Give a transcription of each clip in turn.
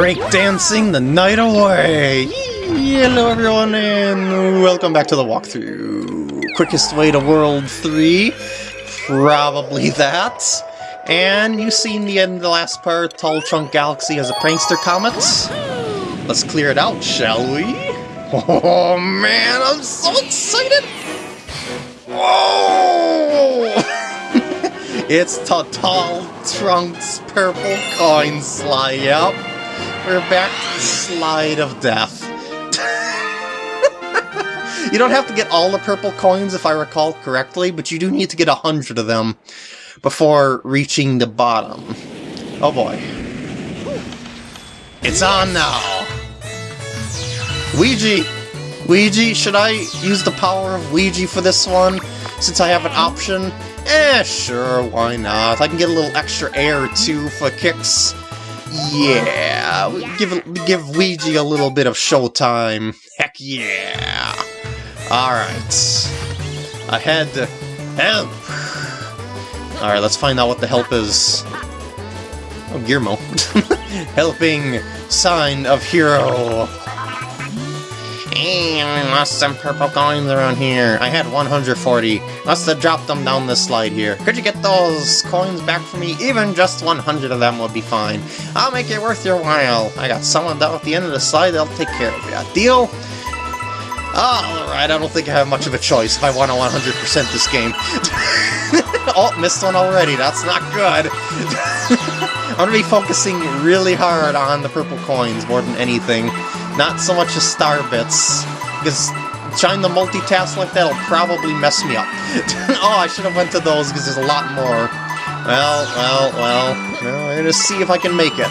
break dancing the night away! Hello everyone and welcome back to the walkthrough. Quickest way to World 3? Probably that. And you've seen the end of the last part, Tall Trunk Galaxy has a prankster comet. Let's clear it out, shall we? Oh man, I'm so excited! Whoa! it's Tall Trunks Purple Coin Slide, yep. We're back to the Slide of Death. you don't have to get all the purple coins if I recall correctly, but you do need to get a hundred of them before reaching the bottom. Oh boy. It's on now! Ouija! Ouija, should I use the power of Ouija for this one? Since I have an option? Eh, sure, why not? I can get a little extra air too for kicks. Yeah, give give Ouija a little bit of showtime. Heck yeah! Alright. Ahead. Help! Alright, let's find out what the help is. Oh, Gearmo. Helping sign of hero. I lost some purple coins around here. I had 140. Must have dropped them down this slide here. Could you get those coins back for me? Even just 100 of them would be fine. I'll make it worth your while. I got someone down at the end of the slide that'll take care of you. Deal? Alright, I don't think I have much of a choice if I want to 100% this game. oh, missed one already. That's not good. I'm going to be focusing really hard on the purple coins more than anything. Not so much as star bits, because trying to multitask like that will probably mess me up. oh, I should have went to those because there's a lot more. Well, well, well, well, we're gonna see if I can make it.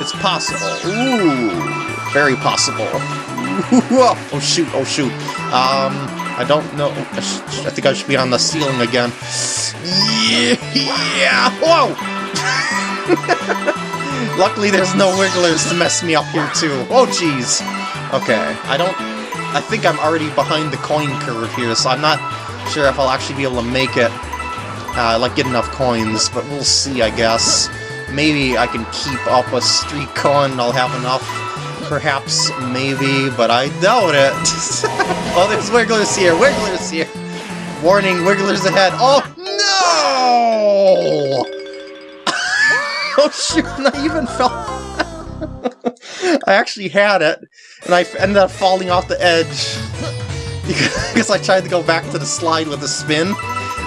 It's possible. Ooh, very possible. oh shoot, oh shoot. Um, I don't know. I think I should be on the ceiling again. Yeah, whoa! Luckily there's no wigglers to mess me up here too. Oh jeez. Okay, I don't... I think I'm already behind the coin curve here, so I'm not sure if I'll actually be able to make it, uh, like, get enough coins, but we'll see, I guess. Maybe I can keep up a streak coin, I'll have enough. Perhaps, maybe, but I doubt it. oh, there's wigglers here, wigglers here! Warning, wigglers ahead. Oh, no! Oh shoot, I even fell... I actually had it, and I ended up falling off the edge. because I tried to go back to the slide with a spin,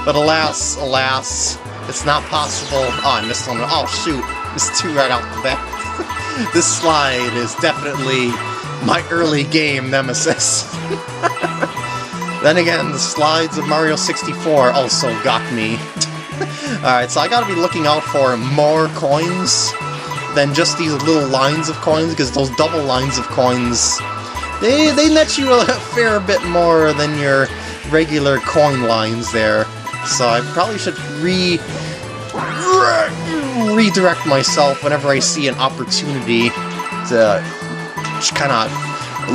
but alas, alas, it's not possible. Oh, I missed one. Oh shoot, missed two right out the back. this slide is definitely my early game nemesis. then again, the slides of Mario 64 also got me. Alright, so I gotta be looking out for more coins than just these little lines of coins, because those double lines of coins, they, they net you a fair bit more than your regular coin lines there. So I probably should re, re redirect myself whenever I see an opportunity to kind of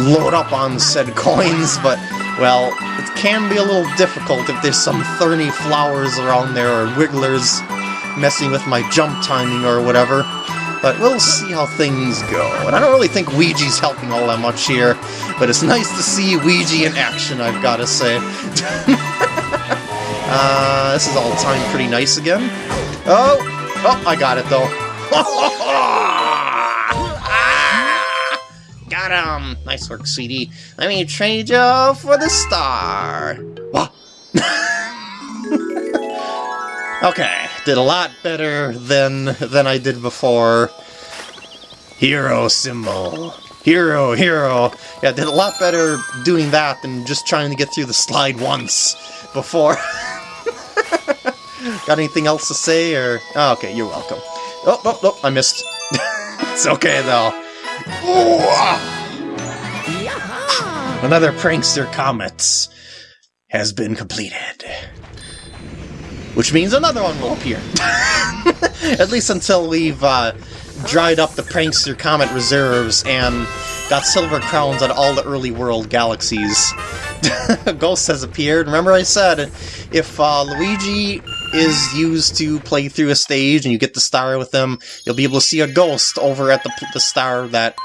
load up on said coins, but, well, it can be a little difficult if there's some thorny flowers around there or wigglers messing with my jump timing or whatever. But we'll see how things go. And I don't really think Ouija's helping all that much here, but it's nice to see Ouija in action, I've got to say. uh, this is all timed pretty nice again. Oh! Oh, I got it, though. Got him! Nice work, sweetie. Let me trade you for the star. What? okay, did a lot better than than I did before. Hero symbol. Hero, hero. Yeah, did a lot better doing that than just trying to get through the slide once before. Got anything else to say, or... Oh, okay, you're welcome. Oh, oh, oh, I missed. it's okay, though. Another Prankster Comets has been completed. Which means another one will appear. At least until we've uh, dried up the Prankster Comet reserves and got silver crowns on all the early world galaxies. Ghost has appeared. Remember I said, if uh, Luigi is used to play through a stage and you get the star with them, you'll be able to see a ghost over at the, the star that,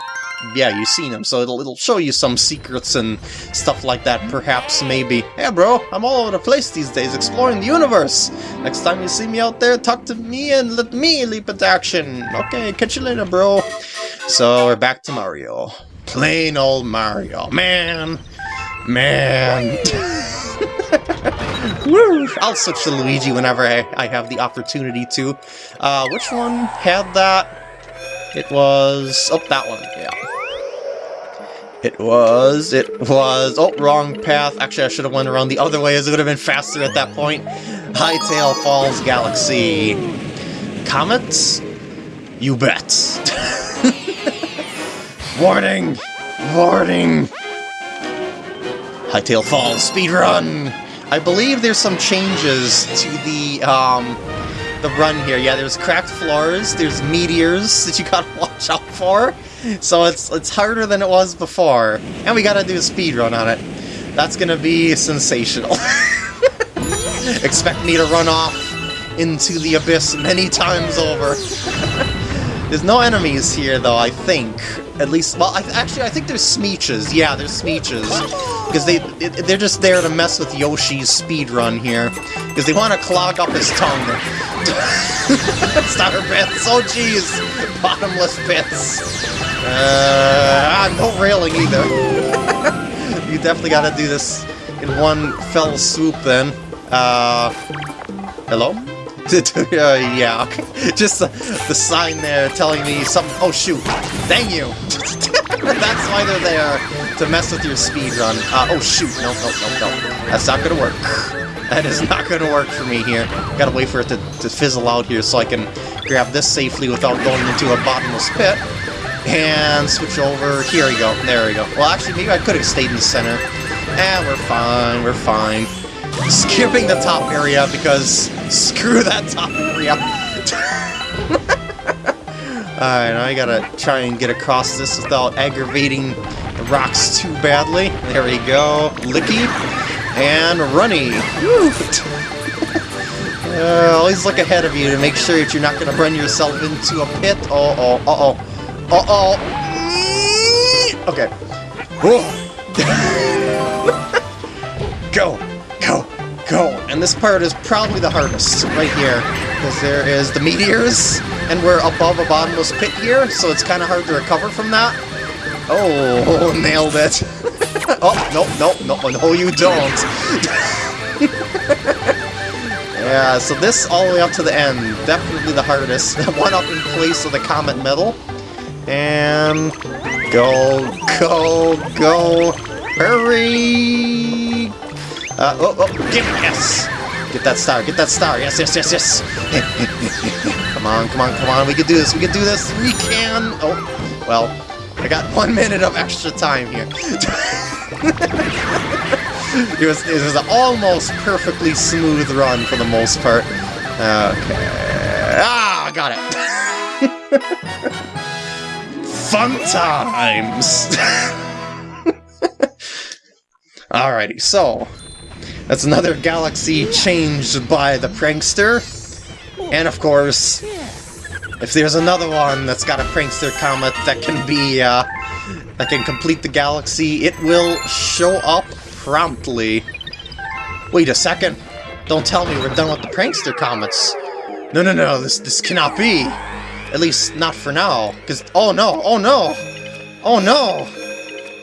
yeah, you've seen him. So it'll, it'll show you some secrets and stuff like that, perhaps, maybe. Hey, bro, I'm all over the place these days, exploring the universe. Next time you see me out there, talk to me and let me leap into action. Okay, catch you later, bro. So we're back to Mario. Plain old Mario. Man, man. Woo! I'll switch to Luigi whenever I, I have the opportunity to. Uh, which one had that? It was... Oh, that one, yeah. It was, it was, oh, wrong path. Actually, I should have went around the other way as it would have been faster at that point. Hightail Falls Galaxy. Comets? You bet. Warning! Warning! Hightail Falls speedrun! I believe there's some changes to the, um, the run here. Yeah, there's cracked floors, there's meteors that you gotta watch out for. So it's it's harder than it was before. And we gotta do a speed run on it. That's gonna be sensational. Expect me to run off into the abyss many times over. there's no enemies here, though, I think. At least, well, I, actually, I think there's Smeeches. Yeah, there's Smeeches. Because they, they're just there to mess with Yoshi's speed run here. Because they want to clog up his tongue. Starter pits, oh jeez! Bottomless pits. Uh, no railing either. you definitely gotta do this in one fell swoop then. Uh, hello? uh, yeah, just the, the sign there telling me something. Oh shoot! Dang you! That's why they're there to mess with your speed run. Uh, oh shoot! No, no, no, no. That's not gonna work. That is not gonna work for me here. Gotta wait for it to, to fizzle out here so I can grab this safely without going into a bottomless pit and switch over. Here we go. There we go. Well, actually, maybe I could have stayed in the center. And we're fine. We're fine. Skipping the top area because screw that top area. Alright, I gotta try and get across this without aggravating the rocks too badly. There we go. Licky. And runny. uh, always look ahead of you to make sure that you're not gonna run yourself into a pit. Oh, oh, uh-oh. Uh-oh. Okay. go, go, go. And this part is probably the hardest, right here. Because there is the meteors, and we're above a bottomless pit here, so it's kind of hard to recover from that. Oh, nailed it. oh, no, no, no, no, you don't. yeah, so this all the way up to the end, definitely the hardest. One up in place of the Comet Medal. And go, go, go! Hurry! Uh, oh, oh, me yes! Get that star, get that star, yes, yes, yes, yes! come on, come on, come on, we can do this, we can do this, we can! Oh, well, I got one minute of extra time here. it was it was an almost perfectly smooth run for the most part. Okay. Ah, got it. fun times! Alrighty, so... That's another galaxy changed by the prankster. And of course, if there's another one that's got a prankster comet that can be, uh, that can complete the galaxy, it will show up promptly. Wait a second. Don't tell me we're done with the prankster comets. No, no, no, this, this cannot be. At least, not for now. Because, oh no, oh no! Oh no!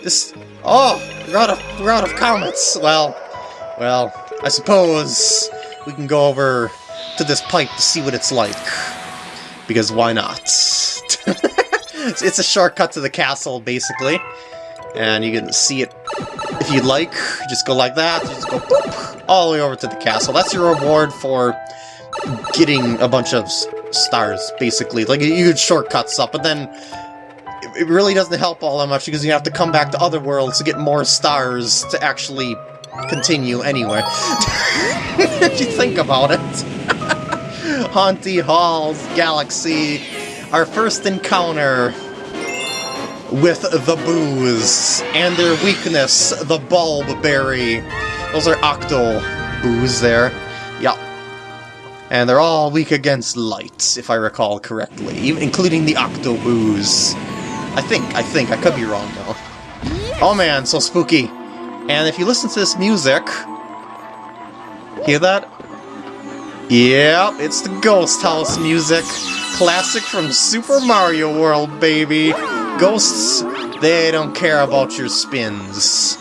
This, oh, we're out of, we're out of comets. Well, well, I suppose we can go over to this pipe to see what it's like. Because why not? it's a shortcut to the castle, basically. And you can see it if you'd like. Just go like that, just go boop, all the way over to the castle. That's your reward for getting a bunch of stars, basically. Like, you could shortcut stuff, but then it really doesn't help all that much because you have to come back to other worlds to get more stars to actually continue anyway. if you think about it. Haunty Halls Galaxy, our first encounter with the Boos, and their weakness, the Bulb Berry. Those are Octo Boos there. Yep. And they're all weak against light, if I recall correctly, including the Octo Octoboos. I think, I think, I could be wrong though. Oh man, so spooky. And if you listen to this music, hear that? Yep, it's the Ghost House music. Classic from Super Mario World, baby. Ghosts, they don't care about your spins.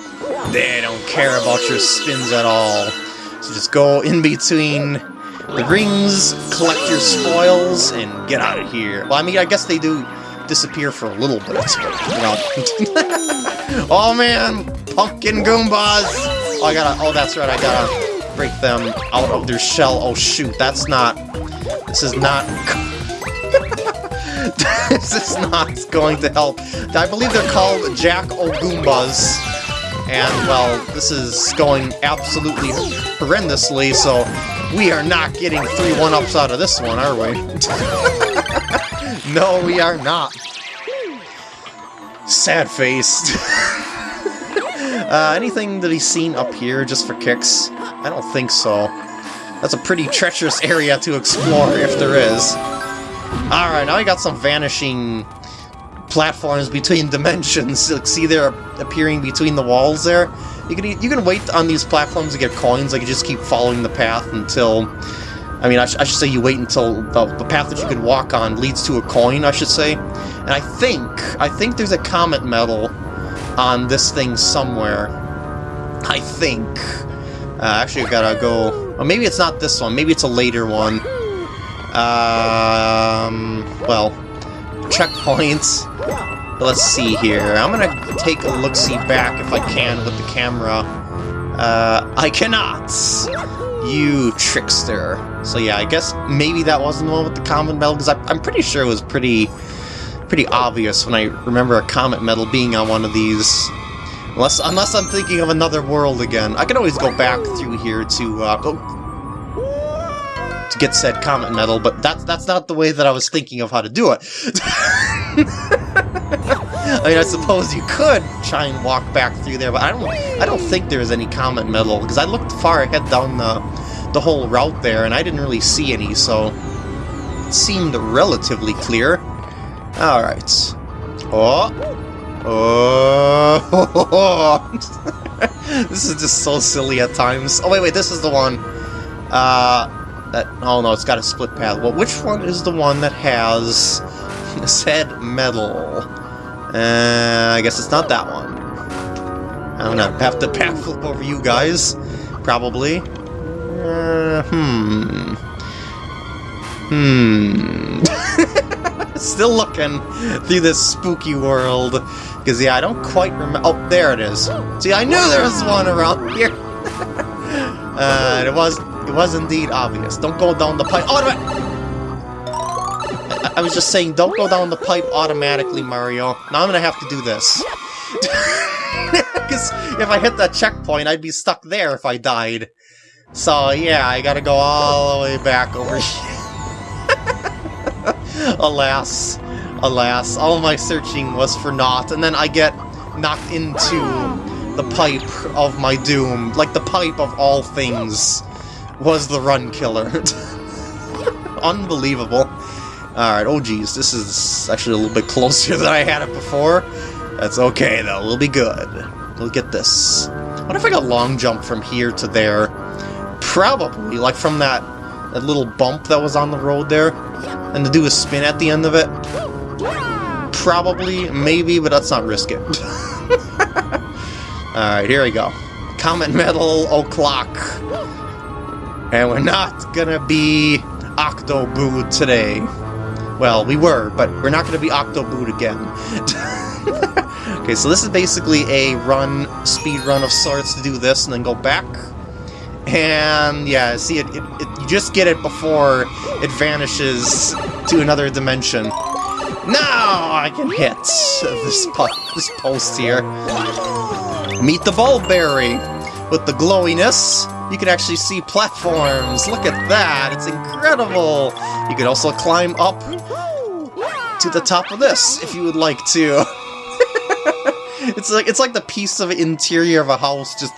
They don't care about your spins at all. So just go in between the rings, collect your spoils, and get out of here. Well, I mean, I guess they do disappear for a little bit. You know. oh man, pumpkin Goombas! Oh, I gotta. Oh, that's right. I gotta break them out of their shell. Oh shoot, that's not. This is not. this is not going to help. I believe they're called Jack O Goombas. And, well, this is going absolutely horrendously, so we are not getting three one-ups out of this one, are we? no, we are not. Sad-faced. uh, anything that he's seen up here just for kicks? I don't think so. That's a pretty treacherous area to explore, if there is. Alright, now we got some vanishing platforms between dimensions. Like, see they're appearing between the walls there? You can you can wait on these platforms to get coins, like you just keep following the path until... I mean, I, sh I should say you wait until the, the path that you can walk on leads to a coin, I should say. And I think, I think there's a comet medal on this thing somewhere. I think. Uh, actually, I've gotta go... Well, maybe it's not this one. Maybe it's a later one. Um, well, checkpoints. Let's see here. I'm gonna take a look-see back if I can with the camera. Uh, I cannot! You trickster. So yeah, I guess maybe that wasn't the one with the comet medal, because I'm pretty sure it was pretty pretty obvious when I remember a comet medal being on one of these. Unless, unless I'm thinking of another world again. I can always go back through here to, uh, go to get said comet medal, but that's that's not the way that I was thinking of how to do it. I mean, I suppose you could try and walk back through there, but I don't I don't think there's any comet medal because I looked far ahead down the, the whole route there, and I didn't really see any, so it seemed relatively clear. Alright. Oh! Oh! this is just so silly at times. Oh, wait, wait, this is the one. Uh, that, oh no, it's got a split path. Well, which one is the one that has said medal? Uh, I guess it's not that one. I'm gonna have to backflip over you guys, probably. Uh, hmm. Hmm. Still looking through this spooky world. Because, yeah, I don't quite remember. Oh, there it is. See, I knew there was one around here. uh, it was it was indeed obvious. Don't go down the pipe. Oh, I, I was just saying, don't go down the pipe automatically, Mario. Now I'm gonna have to do this. Because if I hit that checkpoint, I'd be stuck there if I died. So, yeah, I gotta go all the way back over here. alas, alas, all my searching was for naught, and then I get knocked into the pipe of my doom, like the pipe of all things was the run killer. Unbelievable. Alright, oh geez, this is actually a little bit closer than I had it before. That's okay though, we'll be good. We'll get this. What if I got long jump from here to there? Probably, like from that, that little bump that was on the road there, and to do a spin at the end of it? Probably, maybe, but let's not risk it. Alright, here we go. Comet Medal O'Clock. And we're not gonna be Octobooed today. Well, we were, but we're not gonna be Octobooed again. okay, so this is basically a run, speed run of sorts to do this and then go back. And yeah, see, it, it, it, you just get it before it vanishes to another dimension. Now I can hit this, po this post here. Meet the Bulb Berry with the glowiness you can actually see platforms. Look at that. It's incredible. You can also climb up to the top of this if you would like to. it's like it's like the piece of interior of a house just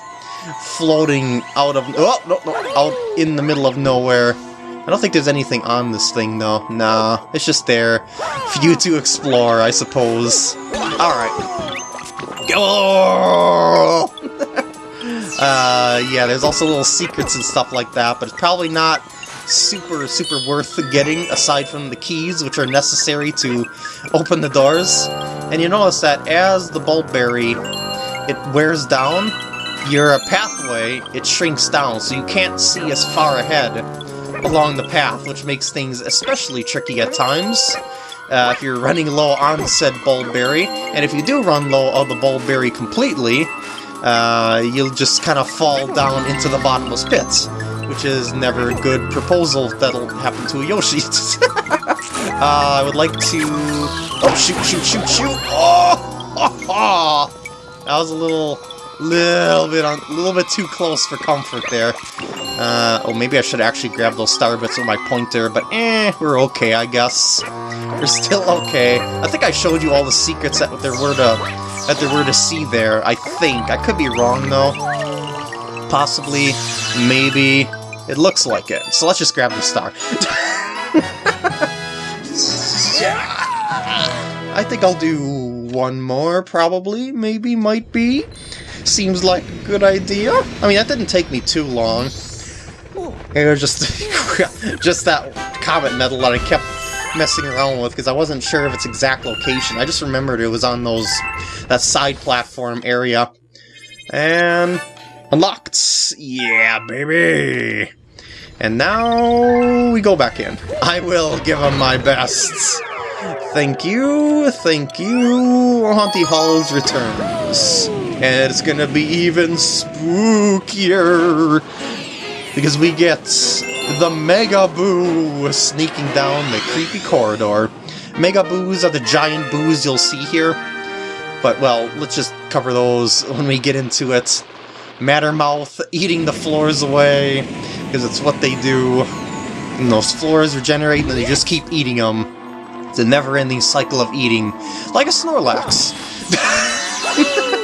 floating out of oh no no out in the middle of nowhere. I don't think there's anything on this thing, though. Nah, it's just there for you to explore, I suppose. Alright. Go! Uh, yeah, there's also little secrets and stuff like that, but it's probably not super, super worth getting, aside from the keys, which are necessary to open the doors. And you notice that as the bulbberry, it wears down, your pathway, it shrinks down, so you can't see as far ahead along the path, which makes things especially tricky at times. Uh, if you're running low on said bulbberry, and if you do run low on the bulbberry completely, uh, you'll just kind of fall down into the bottomless pits, which is never a good proposal that'll happen to a Yoshi. uh, I would like to... Oh, shoot, shoot, shoot, shoot! Oh! That was a little, little bit on, a little bit too close for comfort there. Uh, oh, maybe I should actually grab those star bits with my pointer, but eh, we're okay, I guess. We're still okay. I think I showed you all the secrets that there were to that there were to see there. I think I could be wrong though. Possibly, maybe. It looks like it. So let's just grab the star. I think I'll do one more, probably, maybe, might be. Seems like a good idea. I mean, that didn't take me too long. It was just, just that comet medal that I kept messing around with because I wasn't sure of its exact location. I just remembered it was on those that side platform area. And unlocked! Yeah, baby! And now we go back in. I will give him my best. Thank you, thank you. Haunty Halls returns. And it's gonna be even spookier. Because we get the Mega Boo sneaking down the creepy corridor. Mega Boos are the giant boos you'll see here. But, well, let's just cover those when we get into it. Mattermouth eating the floors away because it's what they do. And those floors regenerate and they just keep eating them. It's a never-ending cycle of eating, like a Snorlax.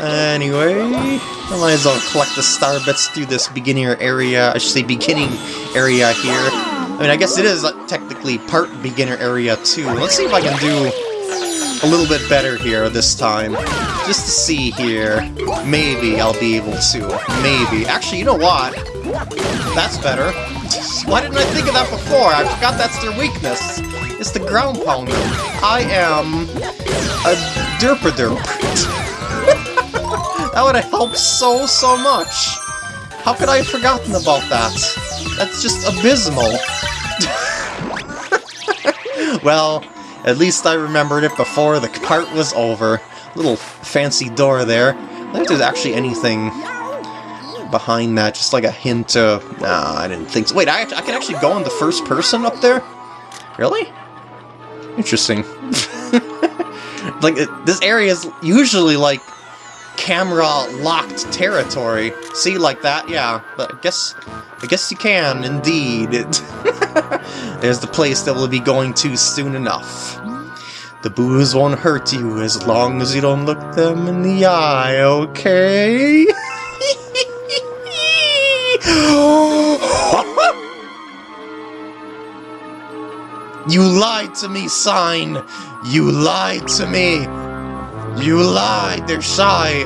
anyway, I might as well collect the star bits through this beginner area, I should say beginning area here. I mean, I guess it is uh, technically part beginner area too. Let's see if I can do a little bit better here this time. Just to see here. Maybe I'll be able to. Maybe. Actually, you know what? That's better. Why didn't I think of that before? I forgot that's their weakness. It's the ground pounder. I am a derpa derp. That would have helped so, so much. How could I have forgotten about that? That's just abysmal. well, at least I remembered it before the part was over. Little fancy door there. I don't there's actually anything behind that, just like a hint of... Nah, I didn't think so. Wait, I, I can actually go in the first person up there? Really? Interesting. like, it, this area is usually, like, camera-locked territory. See, like that? Yeah, but I guess... I guess you can, indeed. There's the place that we'll be going to soon enough. The boos won't hurt you as long as you don't look them in the eye, okay? you lied to me, Sign! You lied to me! You lied! They're shy!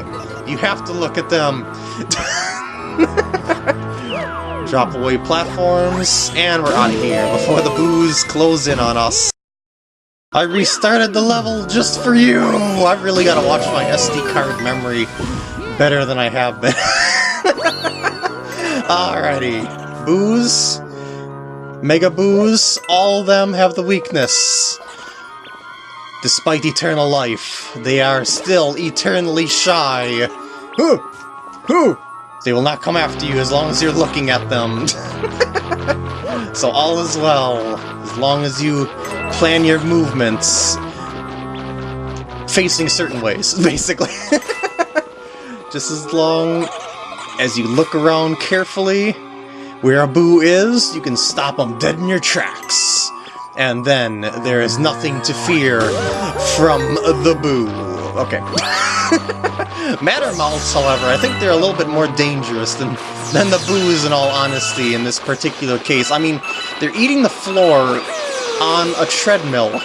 You have to look at them! Drop away platforms, and we're out of here before the boos close in on us. I restarted the level just for you! I've really gotta watch my SD card memory better than I have been. Alrighty. Boos. Mega Boos, all of them have the weakness. Despite eternal life, they are still eternally shy. Who? Who? They will not come after you as long as you're looking at them. so all is well, as long as you plan your movements facing certain ways, basically. Just as long as you look around carefully where a boo is, you can stop them dead in your tracks. And then there is nothing to fear from the boo. Okay. Matter Mattermouths, however, I think they're a little bit more dangerous than, than the boos in all honesty in this particular case. I mean, they're eating the floor on a treadmill,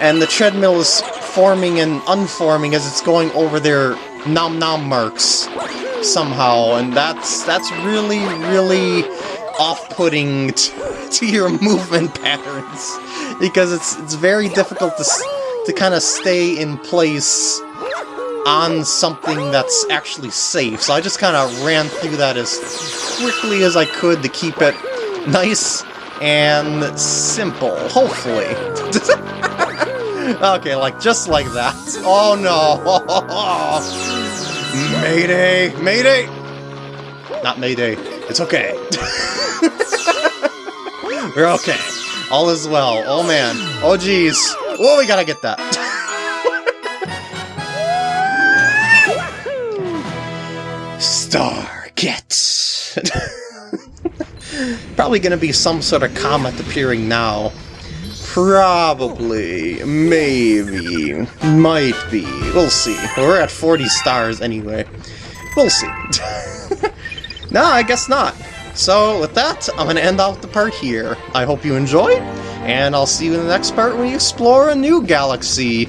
and the treadmill is forming and unforming as it's going over their nom nom marks somehow, and that's that's really, really off-putting to, your movement patterns because it's it's very difficult to to kind of stay in place on something that's actually safe. So I just kind of ran through that as quickly as I could to keep it nice and simple, hopefully. okay, like, just like that. Oh no! Mayday! Mayday! Not Mayday. It's okay. We're okay. All is well. Oh man. Oh jeez. Oh, we gotta get that. Star get. Probably gonna be some sort of comet appearing now. Probably. Maybe. Might be. We'll see. We're at 40 stars anyway. We'll see. no, I guess not. So, with that, I'm going to end off the part here. I hope you enjoyed, and I'll see you in the next part when we explore a new galaxy.